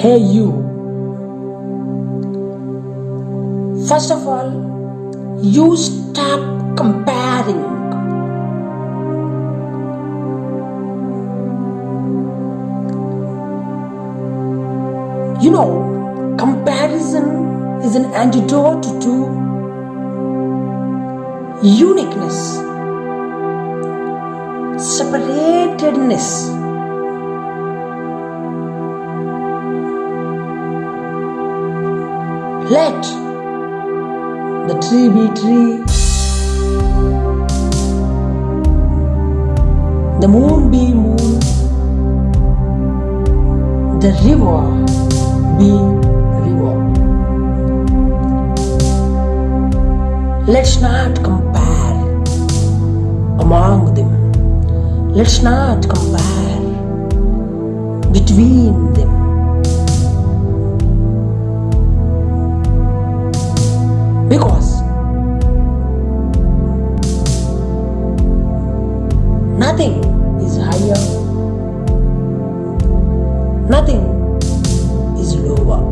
Hey, you. First of all, you stop comparing. You know, comparison is an antidote to uniqueness, separatedness. Let the tree be tree, the moon be moon, the river be river. Let's not compare among them. Let's not compare between them. Because nothing is higher, nothing is lower.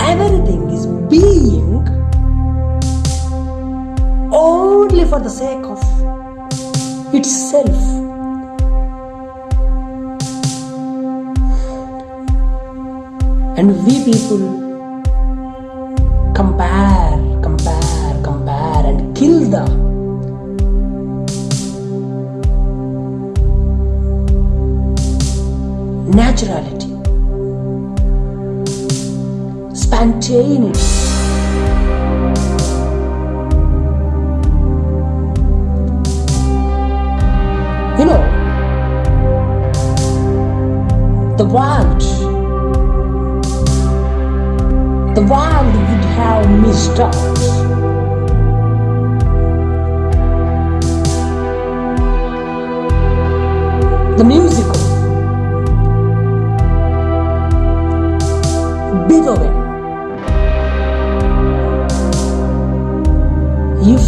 Everything is being only for the sake of itself. And we people the naturality, spontaneity. You know, the world, the world would have missed out. The musical Beethoven. If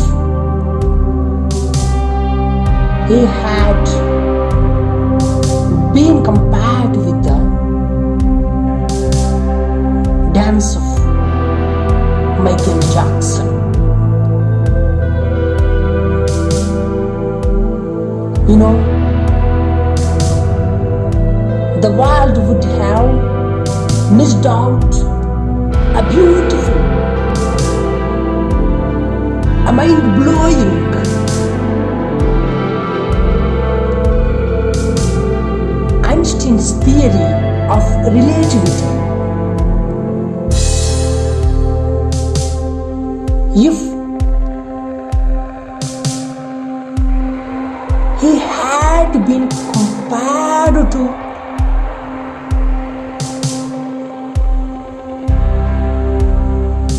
he had been compared with the dance of Michael Jackson, you know, the world would have missed out a beautiful, a mind blowing, Einstein's theory of relativity. If he had been compared to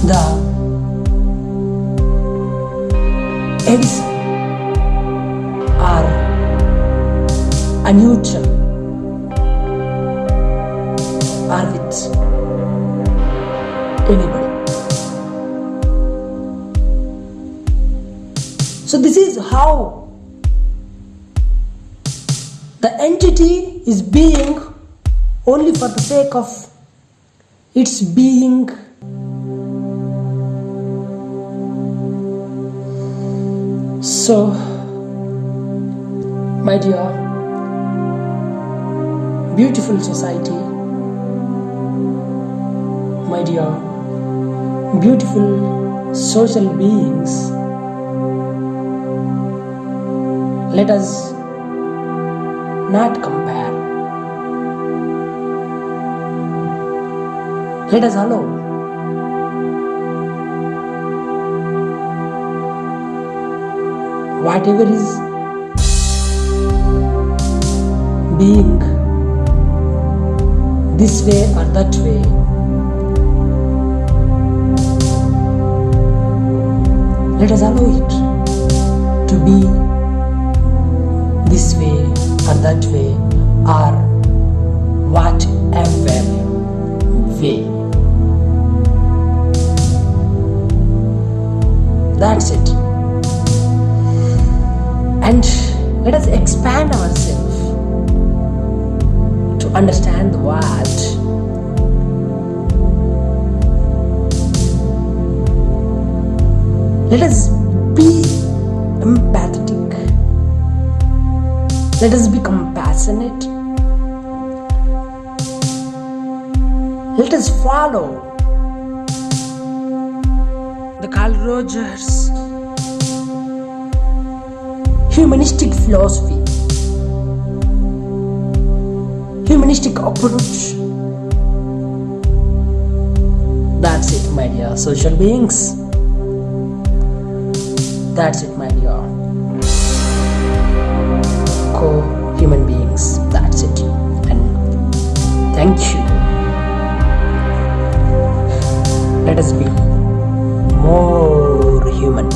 the Edison or a Newton or with anybody. So this is how the entity is being only for the sake of its being So, my dear, beautiful society, my dear, beautiful social beings, let us not compare. Let us allow whatever is. Being this way or that way. Let us allow it to be this way or that way or whatever way. That's it and let us expand ourselves to understand the world. Let us be empathetic. Let us be compassionate. Let us follow the Carl Rogers humanistic philosophy, humanistic approach. That's it, my dear social beings. That's it, my dear co human beings. That's it. And thank you. Let us be more human.